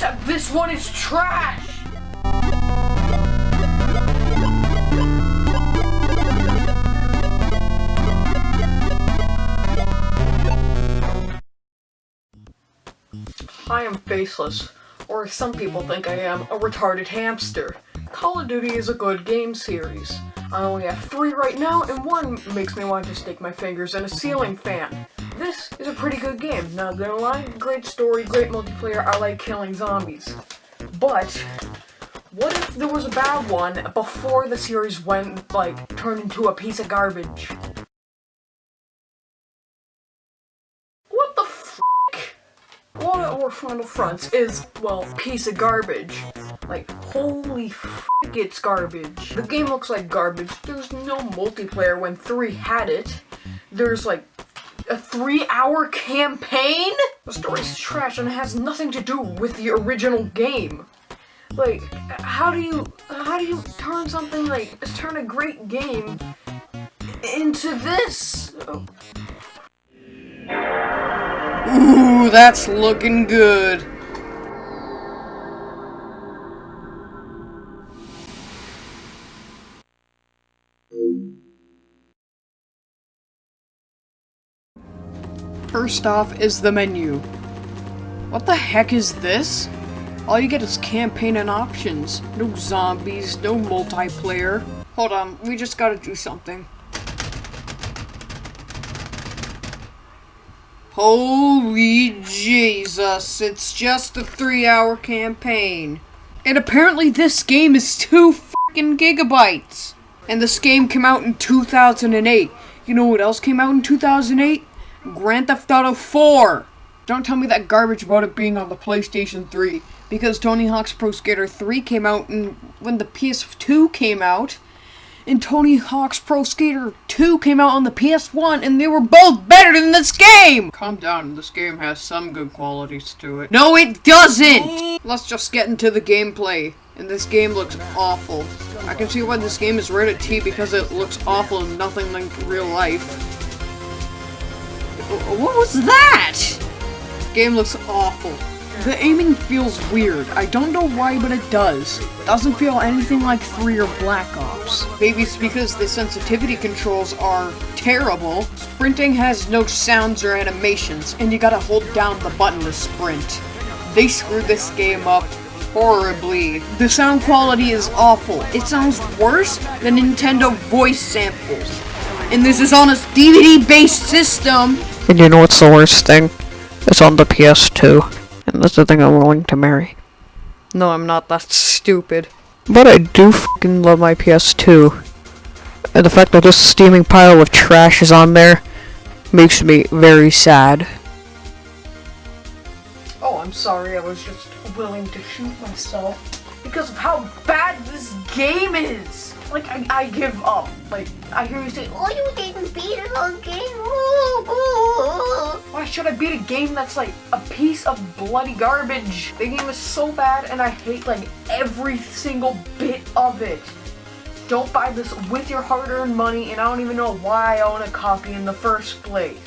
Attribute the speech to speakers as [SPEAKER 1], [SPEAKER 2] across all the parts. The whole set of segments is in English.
[SPEAKER 1] Except uh, this one is trash! I am faceless, or some people think I am, a retarded hamster. Call of Duty is a good game series. I only have three right now, and one makes me want to stick my fingers in a ceiling fan. This is a pretty good game, not gonna lie. Great story, great multiplayer, I like killing zombies. But, what if there was a bad one before the series went, like, turned into a piece of garbage? What the frick? War or Final Fronts is, well, piece of garbage. Like, holy frick, it's garbage. The game looks like garbage. There's no multiplayer when 3 had it. There's, like, a three-hour campaign? The story's trash and has nothing to do with the original game. Like, how do you, how do you turn something like, turn a great game into this? Ooh, that's looking good. First off is the menu. What the heck is this? All you get is campaign and options. No zombies, no multiplayer. Hold on, we just gotta do something. Holy Jesus, it's just a three hour campaign. And apparently this game is two fucking gigabytes. And this game came out in 2008. You know what else came out in 2008? Grand Theft Auto 4! Don't tell me that garbage about it being on the PlayStation 3. Because Tony Hawk's Pro Skater 3 came out and when the PS2 came out, and Tony Hawk's Pro Skater 2 came out on the PS1, and they were both better than this game! Calm down, this game has some good qualities to it. No, it doesn't! Let's just get into the gameplay. And this game looks awful. I can see why this game is rated T because it looks awful and nothing like real life. What was that? Game looks awful. The aiming feels weird. I don't know why, but it does. Doesn't feel anything like 3 or Black Ops. Maybe it's because the sensitivity controls are terrible. Sprinting has no sounds or animations, and you gotta hold down the button to sprint. They screwed this game up horribly. The sound quality is awful. It sounds worse than Nintendo voice samples. And this is on a DVD-based system
[SPEAKER 2] and you know what's the worst thing? It's on the PS2. And that's the thing I'm willing to marry.
[SPEAKER 1] No, I'm not that stupid.
[SPEAKER 2] But I do fucking love my PS2. And the fact that this steaming pile of trash is on there makes me very sad.
[SPEAKER 1] Oh, I'm sorry, I was just willing to shoot myself because of how bad this game is! Like, I, I give up. Like, I hear you say, oh, you didn't beat it on game. Why should I beat a game that's like a piece of bloody garbage? The game is so bad and I hate like every single bit of it. Don't buy this with your hard-earned money and I don't even know why I own a copy in the first place.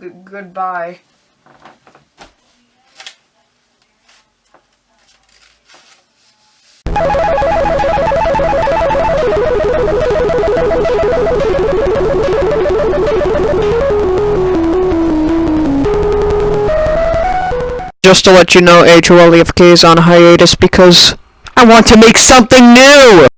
[SPEAKER 1] G goodbye.
[SPEAKER 2] Just to let you know, HOLEFK is on hiatus because I want to make something new!